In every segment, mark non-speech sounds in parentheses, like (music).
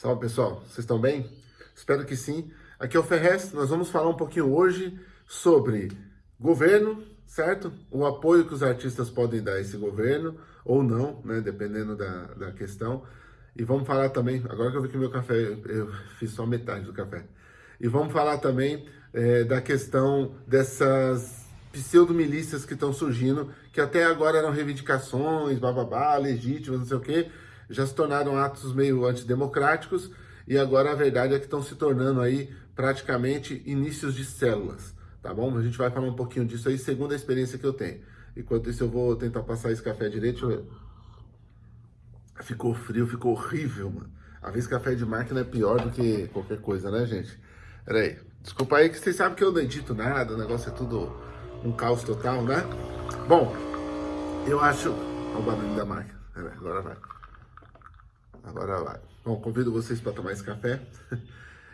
Salve pessoal, vocês estão bem? Espero que sim. Aqui é o Ferrez, nós vamos falar um pouquinho hoje sobre governo, certo? O apoio que os artistas podem dar a esse governo, ou não, né? Dependendo da, da questão. E vamos falar também, agora que eu vi que meu café, eu fiz só metade do café. E vamos falar também é, da questão dessas pseudo-milícias que estão surgindo, que até agora eram reivindicações, bababá, legítimas, não sei o quê, já se tornaram atos meio antidemocráticos e agora a verdade é que estão se tornando aí praticamente inícios de células, tá bom? A gente vai falar um pouquinho disso aí, segundo a experiência que eu tenho. Enquanto isso eu vou tentar passar esse café direito. Ficou frio, ficou horrível, mano. Às vezes café de máquina é pior do que qualquer coisa, né, gente? Pera aí. Desculpa aí que vocês sabem que eu não edito nada, o negócio é tudo um caos total, né? Bom, eu acho... Olha o barulho da máquina. Agora vai. Agora vai. Bom, convido vocês para tomar esse café. (laughs)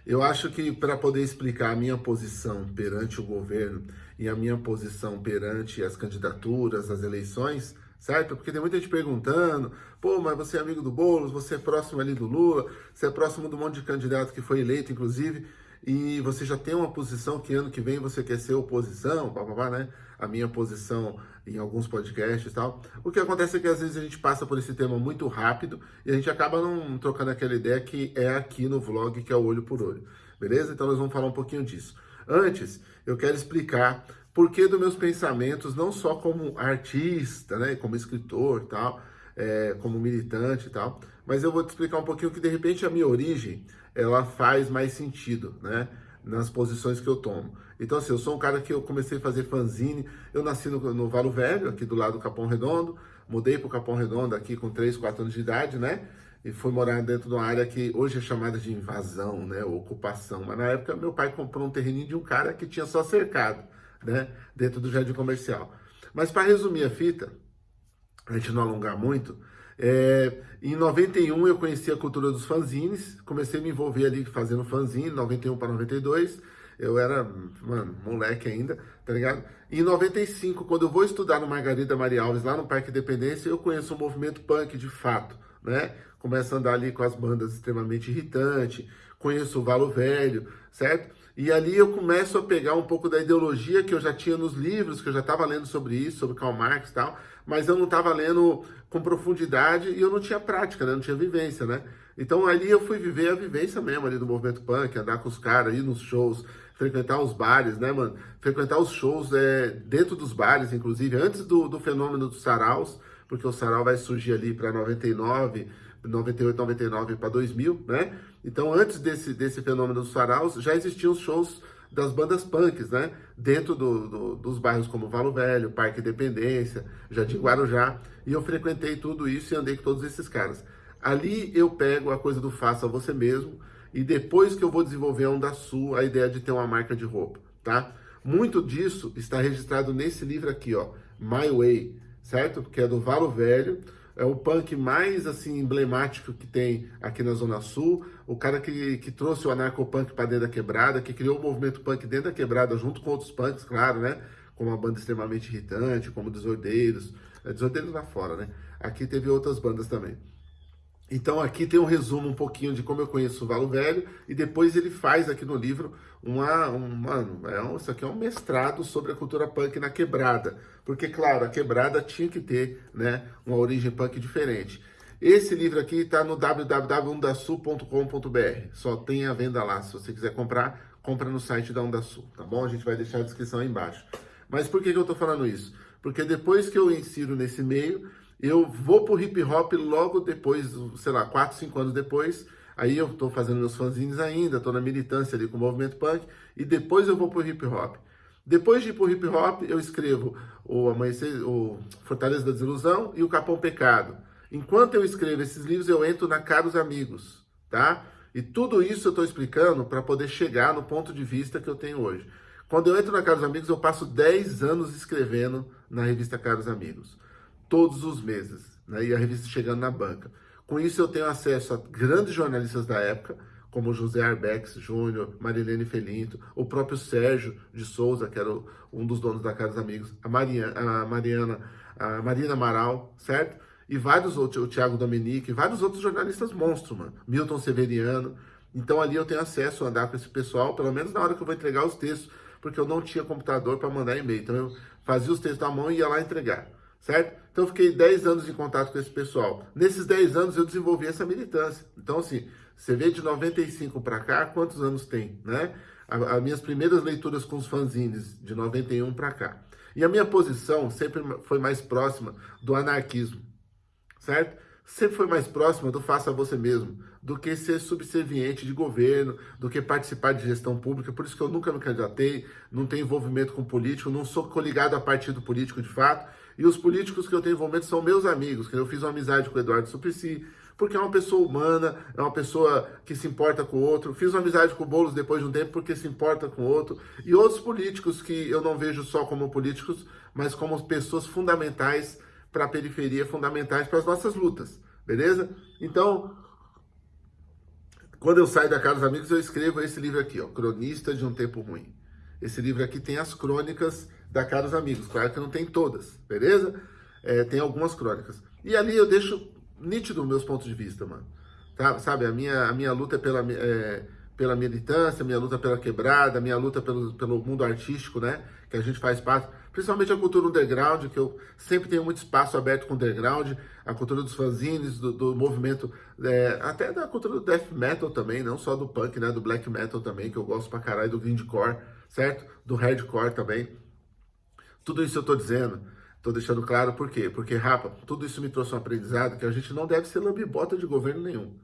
Eu acho que para poder explicar a minha posição perante o governo e a minha posição perante as candidaturas, as eleições, certo? Porque tem muita gente perguntando, pô, mas você é amigo do Boulos, você é próximo ali do Lula, você é próximo do monte de candidato que foi eleito, inclusive, e você já tem uma posição que ano que vem você quer ser oposição, blá, né? A minha posição em alguns podcasts e tal. O que acontece é que às vezes a gente passa por esse tema muito rápido e a gente acaba não trocando aquela ideia que é aqui no vlog, que é o olho por olho. Beleza? Então nós vamos falar um pouquinho disso. Antes, eu quero explicar por que dos meus pensamentos, não só como artista, né, como escritor e tal, é, como militante e tal, mas eu vou te explicar um pouquinho que de repente a minha origem ela faz mais sentido, né? Nas posições que eu tomo. Então, assim, eu sou um cara que eu comecei a fazer fanzine, eu nasci no, no Valo Velho, aqui do lado do Capão Redondo, mudei para o Capão Redondo aqui com 3, 4 anos de idade, né? E fui morar dentro de uma área que hoje é chamada de invasão, né? Ocupação. Mas na época meu pai comprou um terreninho de um cara que tinha só cercado, né? Dentro do jardim comercial. Mas para resumir a fita, a gente não alongar muito, é, em 91 eu conheci a cultura dos fanzines, comecei a me envolver ali fazendo fanzine, 91 para 92, eu era, mano, moleque ainda, tá ligado? Em 95, quando eu vou estudar no Margarida Maria Alves, lá no Parque Independência, eu conheço o movimento punk de fato, né? Começo a andar ali com as bandas extremamente irritantes, conheço o Valo Velho, certo? E ali eu começo a pegar um pouco da ideologia que eu já tinha nos livros, que eu já estava lendo sobre isso, sobre Karl Marx e tal, mas eu não estava lendo com profundidade e eu não tinha prática, né? não tinha vivência, né? Então ali eu fui viver a vivência mesmo ali do movimento punk, andar com os caras, ir nos shows, frequentar os bares, né, mano? Frequentar os shows é, dentro dos bares, inclusive, antes do, do fenômeno dos saraus, porque o sarau vai surgir ali para 99, 98, 99 para 2000, né? Então, antes desse, desse fenômeno dos faraus, já existiam os shows das bandas punks, né? Dentro do, do, dos bairros como Valo Velho, Parque Independência, Jardim Guarujá. E eu frequentei tudo isso e andei com todos esses caras. Ali eu pego a coisa do faça você mesmo e depois que eu vou desenvolver a Onda Sul, a ideia de ter uma marca de roupa, tá? Muito disso está registrado nesse livro aqui, ó, My Way, certo? Que é do Valo Velho, é o punk mais assim emblemático que tem aqui na Zona Sul, o cara que, que trouxe o anarcopunk para dentro da quebrada, que criou o movimento punk dentro da quebrada, junto com outros punks, claro, né? Como uma banda extremamente irritante, como Desordeiros, é, Desordeiros lá fora, né? Aqui teve outras bandas também. Então aqui tem um resumo um pouquinho de como eu conheço o Valo Velho e depois ele faz aqui no livro uma, um, mano, é um, isso aqui é um mestrado sobre a cultura punk na quebrada, porque claro, a quebrada tinha que ter, né, uma origem punk diferente. Esse livro aqui está no www.undasul.com.br, só tem a venda lá, se você quiser comprar, compra no site da Undasul, tá bom? A gente vai deixar a descrição aí embaixo. Mas por que, que eu estou falando isso? Porque depois que eu insiro nesse meio, eu vou pro hip hop logo depois, sei lá, 4, 5 anos depois, aí eu tô fazendo meus fanzines ainda, tô na militância ali com o movimento punk, e depois eu vou pro hip hop. Depois de ir pro hip hop, eu escrevo o Amanhecer, o Fortaleza da Desilusão e o Capão Pecado. Enquanto eu escrevo esses livros, eu entro na Caros Amigos, tá? E tudo isso eu estou explicando para poder chegar no ponto de vista que eu tenho hoje. Quando eu entro na Caros Amigos, eu passo 10 anos escrevendo na revista Caros Amigos todos os meses, né? e a revista chegando na banca. Com isso eu tenho acesso a grandes jornalistas da época, como José Arbex Júnior, Marilene Felinto, o próprio Sérgio de Souza, que era um dos donos da Casa dos Amigos, a Mariana, a Mariana, a Marina Amaral, certo? e vários outros, o Thiago Dominique, vários outros jornalistas monstros, mano. Milton Severiano. Então ali eu tenho acesso a andar com esse pessoal, pelo menos na hora que eu vou entregar os textos, porque eu não tinha computador para mandar e-mail. Então eu fazia os textos na mão e ia lá entregar, certo? Então eu fiquei 10 anos em contato com esse pessoal. Nesses 10 anos eu desenvolvi essa militância. Então assim, você vê de 95 para cá, quantos anos tem, né? As minhas primeiras leituras com os fanzines, de 91 para cá. E a minha posição sempre foi mais próxima do anarquismo, certo? Sempre foi mais próxima do faça você mesmo, do que ser subserviente de governo, do que participar de gestão pública. Por isso que eu nunca me candidatei, não tenho envolvimento com político, não sou coligado a partido político de fato. E os políticos que eu tenho envolvimento são meus amigos, que eu fiz uma amizade com o Eduardo Suplicy, porque é uma pessoa humana, é uma pessoa que se importa com o outro. Fiz uma amizade com o Boulos depois de um tempo porque se importa com o outro. E outros políticos que eu não vejo só como políticos, mas como pessoas fundamentais para a periferia, fundamentais para as nossas lutas, beleza? Então, quando eu saio da casa dos amigos, eu escrevo esse livro aqui, ó, Cronista de um Tempo Ruim. Esse livro aqui tem as crônicas da Caros Amigos. Claro que não tem todas, beleza? É, tem algumas crônicas. E ali eu deixo nítido meus pontos de vista, mano. Tá? Sabe, a minha, a minha luta é pela, é, pela militância, minha luta pela quebrada, minha luta pelo, pelo mundo artístico, né? Que a gente faz parte, principalmente a cultura underground, que eu sempre tenho muito espaço aberto com o underground, a cultura dos fanzines, do, do movimento, é, até da cultura do death metal também, não só do punk, né? Do black metal também, que eu gosto pra caralho, do grindcore, certo? Do hardcore também. Tudo isso eu tô dizendo Estou deixando claro por quê? Porque, rapa, tudo isso me trouxe um aprendizado que a gente não deve ser lambibota de governo nenhum.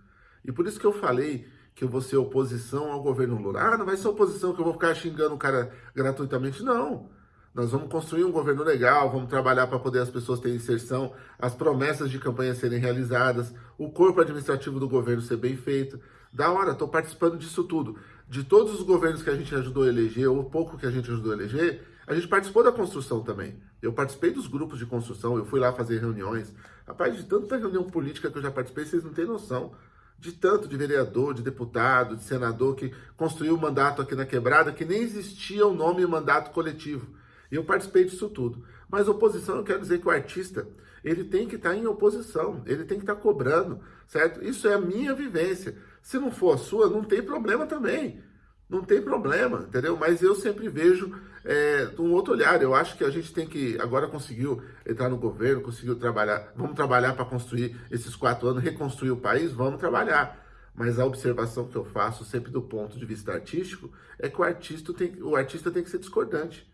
E por isso que eu falei que eu vou ser oposição ao governo Lula. Ah, não vai ser oposição que eu vou ficar xingando o cara gratuitamente. Não. Nós vamos construir um governo legal, vamos trabalhar para poder as pessoas terem inserção, as promessas de campanha serem realizadas, o corpo administrativo do governo ser bem feito. Da hora, estou participando disso tudo. De todos os governos que a gente ajudou a eleger, ou pouco que a gente ajudou a eleger, a gente participou da construção também. Eu participei dos grupos de construção, eu fui lá fazer reuniões. Rapaz, de tanta reunião política que eu já participei, vocês não têm noção. De tanto de vereador, de deputado, de senador que construiu o mandato aqui na quebrada, que nem existia o nome mandato coletivo. Eu participei disso tudo. Mas oposição, eu quero dizer que o artista, ele tem que estar em oposição, ele tem que estar cobrando, certo? Isso é a minha vivência. Se não for a sua, não tem problema também. Não tem problema, entendeu? Mas eu sempre vejo é, um outro olhar. Eu acho que a gente tem que, agora conseguiu entrar no governo, conseguiu trabalhar, vamos trabalhar para construir esses quatro anos, reconstruir o país, vamos trabalhar. Mas a observação que eu faço, sempre do ponto de vista artístico, é que o artista tem, o artista tem que ser discordante,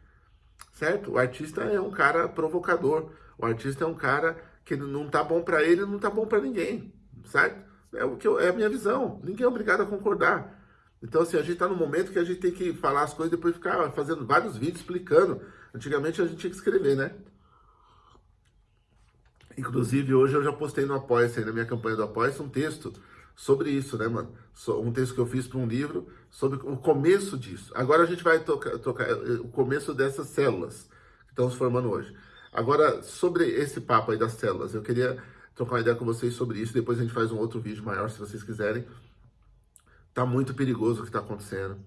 certo? O artista é um cara provocador, o artista é um cara que não tá bom para ele, não tá bom para ninguém, certo? É, o que eu, é a minha visão, ninguém é obrigado a concordar. Então, assim, a gente está no momento que a gente tem que falar as coisas e depois ficar fazendo vários vídeos explicando. Antigamente a gente tinha que escrever, né? Inclusive, hoje eu já postei no Apoia-se, na minha campanha do Apoia-se, um texto sobre isso, né, mano? Um texto que eu fiz para um livro sobre o começo disso. Agora a gente vai tocar, tocar eh, o começo dessas células que estão se formando hoje. Agora, sobre esse papo aí das células, eu queria trocar uma ideia com vocês sobre isso. Depois a gente faz um outro vídeo maior, se vocês quiserem. Tá muito perigoso o que está acontecendo.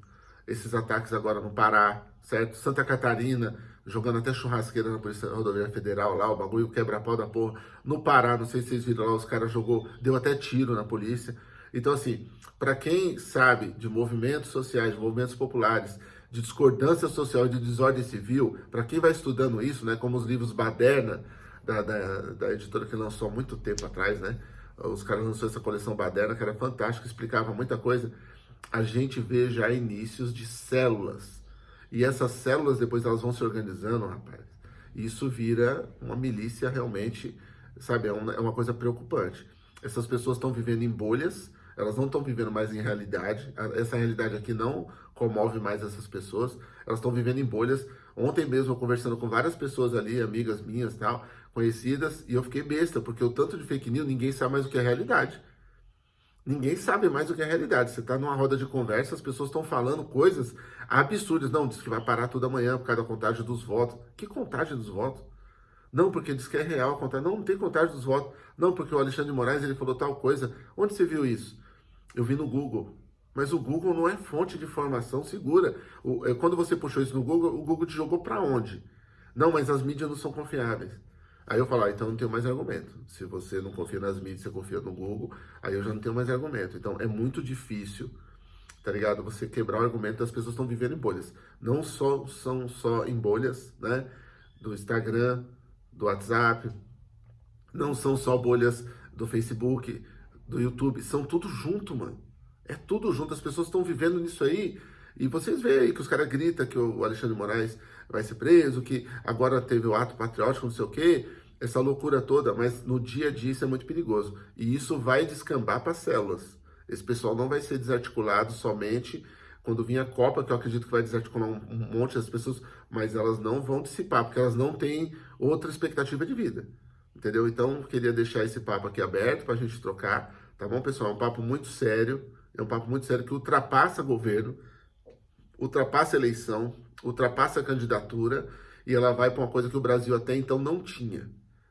Esses ataques agora no Pará, certo? Santa Catarina, jogando até churrasqueira na Polícia Rodoviária Federal lá, o bagulho quebra-pau da porra. No Pará, não sei se vocês viram lá, os caras jogou, deu até tiro na polícia. Então, assim, para quem sabe de movimentos sociais, de movimentos populares, de discordância social de desordem civil, para quem vai estudando isso, né, como os livros Baderna, da, da, da editora que lançou há muito tempo atrás, né, os caras lançou essa coleção Baderna, que era fantástica, explicava muita coisa. A gente vê já inícios de células. E essas células, depois elas vão se organizando, rapaz. E isso vira uma milícia realmente, sabe? É uma, é uma coisa preocupante. Essas pessoas estão vivendo em bolhas, elas não estão vivendo mais em realidade. Essa realidade aqui não comove mais essas pessoas. Elas estão vivendo em bolhas. Ontem mesmo, eu conversando com várias pessoas ali, amigas minhas tal, conhecidas, e eu fiquei besta, porque o tanto de fake news, ninguém sabe mais o que é realidade. Ninguém sabe mais o que é realidade. Você está numa roda de conversa, as pessoas estão falando coisas absurdas. Não, diz que vai parar tudo amanhã por causa da contagem dos votos. Que contagem dos votos? Não, porque diz que é real a contagem. Não, não tem contagem dos votos. Não, porque o Alexandre de Moraes ele falou tal coisa. Onde você viu isso? Eu vi no Google. Mas o Google não é fonte de informação segura. O, é, quando você puxou isso no Google, o Google te jogou para onde? Não, mas as mídias não são confiáveis. Aí eu falo, ah, então não tenho mais argumento. Se você não confia nas mídias, você confia no Google, aí eu já não tenho mais argumento. Então é muito difícil, tá ligado? Você quebrar o argumento das pessoas estão vivendo em bolhas. Não só são só em bolhas, né? Do Instagram, do WhatsApp, não são só bolhas do Facebook, do YouTube, são tudo junto, mano. É tudo junto, as pessoas estão vivendo nisso aí. E vocês veem aí que os caras gritam que o Alexandre Moraes vai ser preso, que agora teve o ato patriótico, não sei o quê, essa loucura toda, mas no dia a dia isso é muito perigoso. E isso vai descambar para células. Esse pessoal não vai ser desarticulado somente quando vir a Copa, que eu acredito que vai desarticular um, um monte das pessoas, mas elas não vão dissipar, porque elas não têm outra expectativa de vida. Entendeu? Então, queria deixar esse papo aqui aberto para a gente trocar, tá bom, pessoal? É um papo muito sério, é um papo muito sério que ultrapassa governo, ultrapassa eleição, ultrapassa candidatura e ela vai para uma coisa que o Brasil até então não tinha,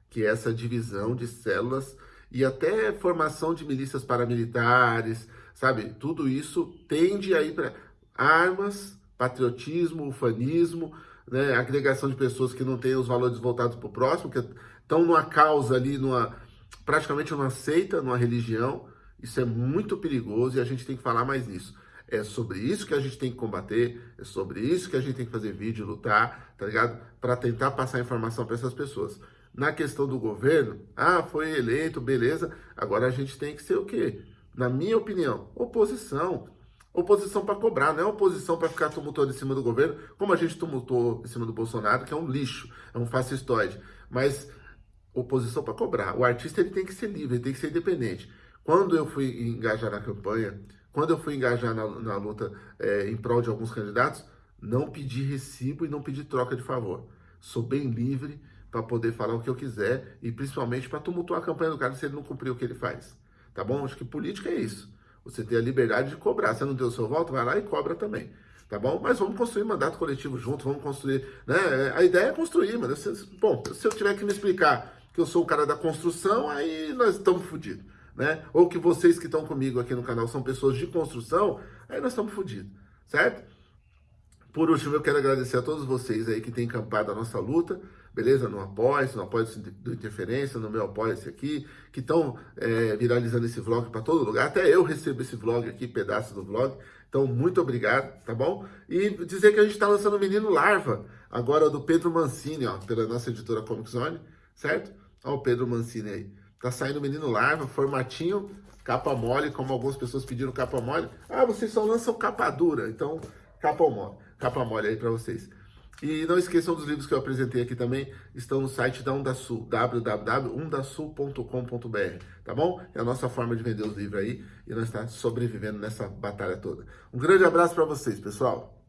que é essa divisão de células e até formação de milícias paramilitares, sabe? Tudo isso tende a ir para armas, patriotismo, ufanismo, né? agregação de pessoas que não têm os valores voltados para o próximo, que estão numa causa ali, numa praticamente numa seita, numa religião. Isso é muito perigoso e a gente tem que falar mais nisso. É sobre isso que a gente tem que combater, é sobre isso que a gente tem que fazer vídeo, lutar, tá ligado? Para tentar passar informação para essas pessoas. Na questão do governo, ah, foi eleito, beleza, agora a gente tem que ser o quê? Na minha opinião, oposição. Oposição para cobrar, não é oposição para ficar tumultuando em cima do governo, como a gente tumultuou em cima do Bolsonaro, que é um lixo, é um fascistoide. Mas oposição para cobrar. O artista ele tem que ser livre, ele tem que ser independente. Quando eu fui engajar na campanha, quando eu fui engajar na, na luta é, em prol de alguns candidatos, não pedi recibo e não pedi troca de favor. Sou bem livre para poder falar o que eu quiser e principalmente para tumultuar a campanha do cara se ele não cumprir o que ele faz. Tá bom? Acho que política é isso. Você tem a liberdade de cobrar. Se não deu o seu voto, vai lá e cobra também. Tá bom? Mas vamos construir mandato coletivo junto, vamos construir. Né? A ideia é construir, mas bom, se eu tiver que me explicar que eu sou o cara da construção, aí nós estamos fodidos né? Ou que vocês que estão comigo aqui no canal são pessoas de construção, aí nós estamos fodidos, certo? Por último, eu quero agradecer a todos vocês aí que têm encampado a nossa luta, beleza? No apoio, no apoio do Interferência, no meu apoio-se aqui, que estão é, viralizando esse vlog para todo lugar. Até eu recebo esse vlog aqui, pedaço do vlog. Então, muito obrigado, tá bom? E dizer que a gente está lançando o Menino Larva, agora do Pedro Mancini, ó, pela nossa editora Comic Zone, certo? Ó o Pedro Mancini aí. Tá saindo Menino Larva, formatinho, capa mole, como algumas pessoas pediram capa mole. Ah, vocês só lançam capa dura, então capa mole, capa mole aí para vocês. E não esqueçam dos livros que eu apresentei aqui também, estão no site da Undasul, www.undasul.com.br, tá bom? É a nossa forma de vender os livros aí e nós estamos sobrevivendo nessa batalha toda. Um grande abraço para vocês, pessoal!